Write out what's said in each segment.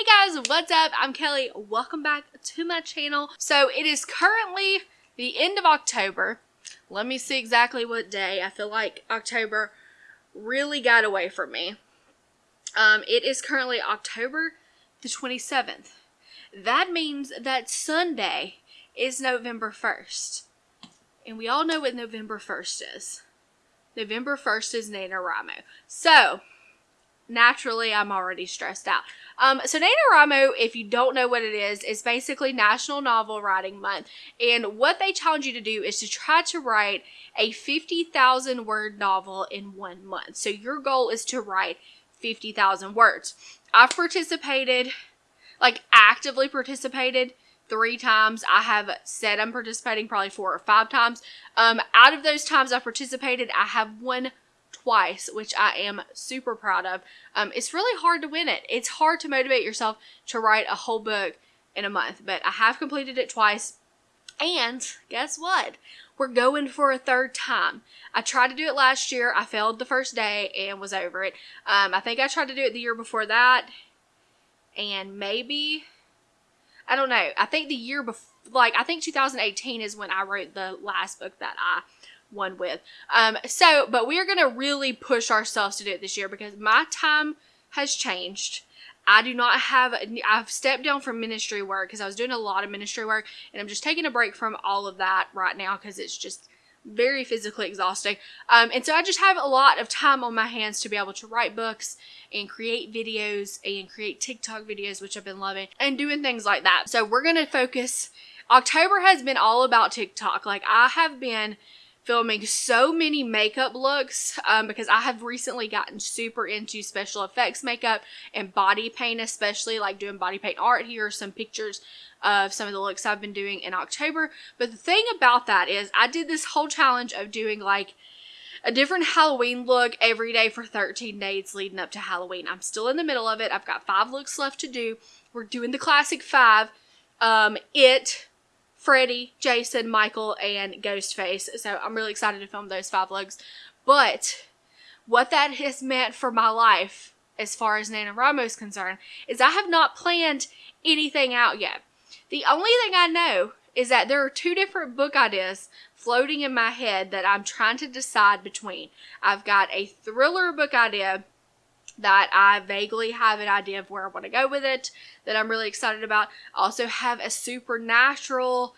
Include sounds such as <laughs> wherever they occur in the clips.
Hey guys, what's up? I'm Kelly. Welcome back to my channel. So it is currently the end of October. Let me see exactly what day. I feel like October really got away from me. Um, it is currently October the 27th. That means that Sunday is November 1st. And we all know what November 1st is. November 1st is NaNoWriMo. So, naturally, I'm already stressed out. Um, so NaNoWriMo, if you don't know what it is, is basically National Novel Writing Month. And what they challenge you to do is to try to write a 50,000 word novel in one month. So your goal is to write 50,000 words. I've participated, like actively participated three times. I have said I'm participating probably four or five times. Um, out of those times I participated, I have won twice, which I am super proud of. Um, it's really hard to win it. It's hard to motivate yourself to write a whole book in a month, but I have completed it twice. And guess what? We're going for a third time. I tried to do it last year. I failed the first day and was over it. Um, I think I tried to do it the year before that. And maybe, I don't know. I think the year before, like, I think 2018 is when I wrote the last book that I won with. Um, so, but we are going to really push ourselves to do it this year because my time has changed. I do not have, I've stepped down from ministry work because I was doing a lot of ministry work and I'm just taking a break from all of that right now because it's just very physically exhausting. Um, and so I just have a lot of time on my hands to be able to write books and create videos and create TikTok videos, which I've been loving, and doing things like that. So we're going to focus. October has been all about TikTok. Like I have been filming so many makeup looks um, because I have recently gotten super into special effects makeup and body paint, especially like doing body paint art. Here are some pictures of some of the looks I've been doing in October. But the thing about that is I did this whole challenge of doing like a different Halloween look every day for 13 days leading up to Halloween. I'm still in the middle of it. I've got five looks left to do. We're doing the classic five. Um, it, Freddy, Jason, Michael, and Ghostface. So I'm really excited to film those five looks. But what that has meant for my life, as far as NaNoWriMo is concerned, is I have not planned anything out yet. The only thing I know is that there are two different book ideas floating in my head that I'm trying to decide between. I've got a thriller book idea that I vaguely have an idea of where I want to go with it that I'm really excited about. I also have a supernatural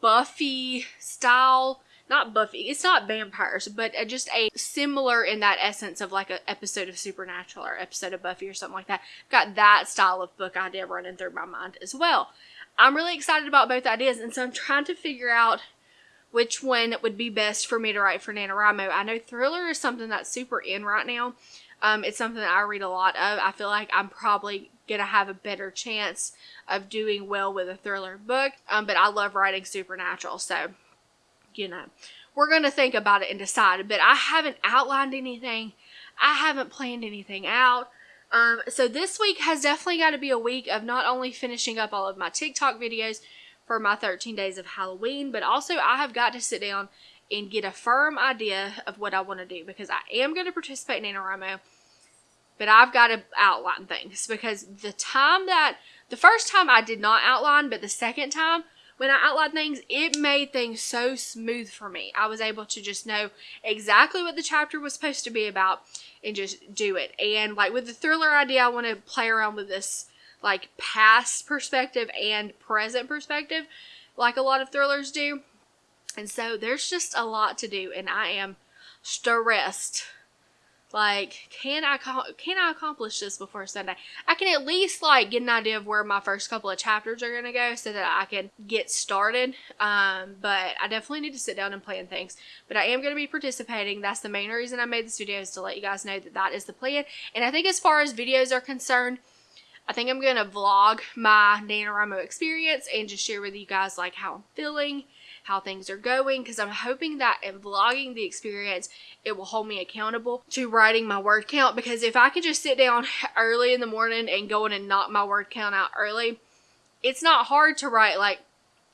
Buffy style, not Buffy, it's not vampires, but just a similar in that essence of like an episode of Supernatural or episode of Buffy or something like that. I've got that style of book idea running through my mind as well. I'm really excited about both ideas, and so I'm trying to figure out which one would be best for me to write for NaNoWriMo. I know thriller is something that's super in right now, um, it's something that I read a lot of. I feel like I'm probably gonna have a better chance of doing well with a thriller book. Um, but I love writing supernatural, so you know, we're gonna think about it and decide. But I haven't outlined anything. I haven't planned anything out. Um, so this week has definitely got to be a week of not only finishing up all of my TikTok videos for my 13 days of Halloween, but also I have got to sit down and get a firm idea of what I want to do because I am going to participate in NaNoWriMo but I've got to outline things because the time that the first time I did not outline, but the second time when I outlined things, it made things so smooth for me. I was able to just know exactly what the chapter was supposed to be about and just do it. And like with the thriller idea, I want to play around with this like past perspective and present perspective, like a lot of thrillers do. And so there's just a lot to do, and I am stressed like, can I can I accomplish this before Sunday? I can at least like get an idea of where my first couple of chapters are gonna go, so that I can get started. Um, but I definitely need to sit down and plan things. But I am gonna be participating. That's the main reason I made this video is to let you guys know that that is the plan. And I think as far as videos are concerned, I think I'm gonna vlog my NaNoWriMo experience and just share with you guys like how I'm feeling how things are going because I'm hoping that in vlogging the experience, it will hold me accountable to writing my word count because if I could just sit down <laughs> early in the morning and go in and knock my word count out early, it's not hard to write like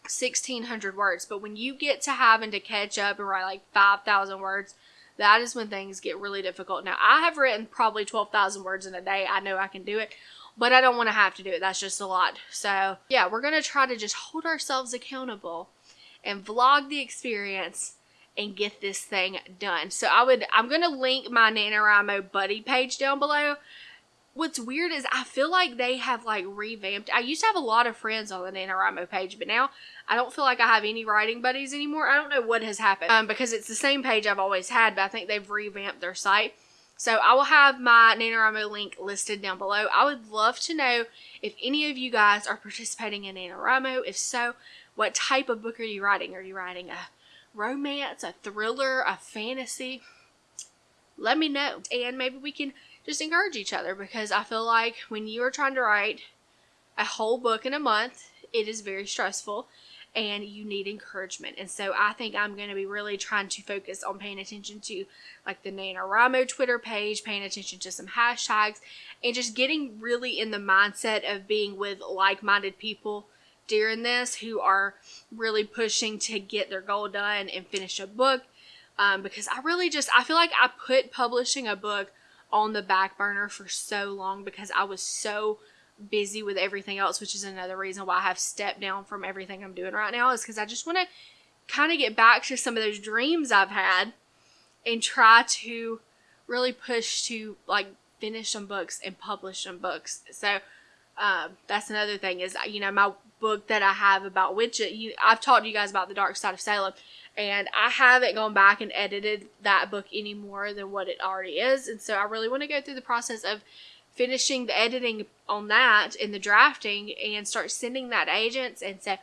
1600 words, but when you get to having to catch up and write like 5,000 words, that is when things get really difficult. Now, I have written probably 12,000 words in a day. I know I can do it. but I don't want to have to do it. That's just a lot. So, yeah, we're going to try to just hold ourselves accountable and vlog the experience and get this thing done. So I would, I'm going to link my NaNoWriMo buddy page down below. What's weird is I feel like they have like revamped. I used to have a lot of friends on the NaNoWriMo page, but now I don't feel like I have any writing buddies anymore. I don't know what has happened um, because it's the same page I've always had, but I think they've revamped their site. So I will have my NaNoWriMo link listed down below. I would love to know if any of you guys are participating in NaNoWriMo. If so, what type of book are you writing? Are you writing a romance, a thriller, a fantasy? Let me know. And maybe we can just encourage each other because I feel like when you are trying to write a whole book in a month, it is very stressful and you need encouragement. And so I think I'm going to be really trying to focus on paying attention to like the NaNoWriMo Twitter page, paying attention to some hashtags, and just getting really in the mindset of being with like-minded people during this who are really pushing to get their goal done and finish a book. Um, because I really just, I feel like I put publishing a book on the back burner for so long because I was so busy with everything else, which is another reason why I have stepped down from everything I'm doing right now, is because I just want to kind of get back to some of those dreams I've had and try to really push to like finish some books and publish some books. So uh, that's another thing is you know my book that I have about witches. You, I've talked to you guys about the Dark Side of Salem, and I haven't gone back and edited that book any more than what it already is, and so I really want to go through the process of finishing the editing on that and the drafting and start sending that to agents and say,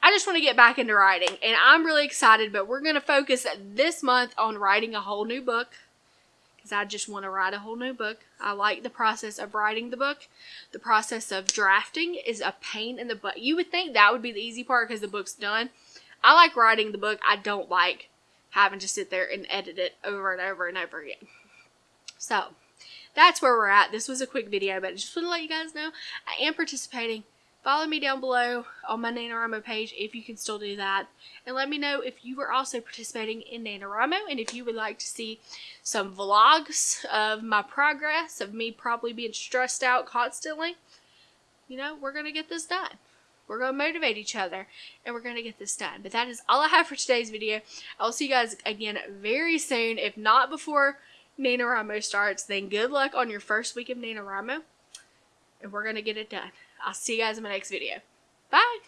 I just want to get back into writing and I'm really excited, but we're going to focus this month on writing a whole new book because I just want to write a whole new book. I like the process of writing the book. The process of drafting is a pain in the butt. You would think that would be the easy part because the book's done. I like writing the book. I don't like having to sit there and edit it over and over and over again. So, that's where we're at. This was a quick video, but I just want to let you guys know I am participating. Follow me down below on my NaNoWriMo page if you can still do that. And let me know if you are also participating in NaNoWriMo and if you would like to see some vlogs of my progress, of me probably being stressed out constantly. You know, we're going to get this done. We're going to motivate each other and we're going to get this done. But that is all I have for today's video. I'll see you guys again very soon, if not before NaNoWriMo starts, then good luck on your first week of NaNoWriMo. And we're going to get it done. I'll see you guys in my next video. Bye!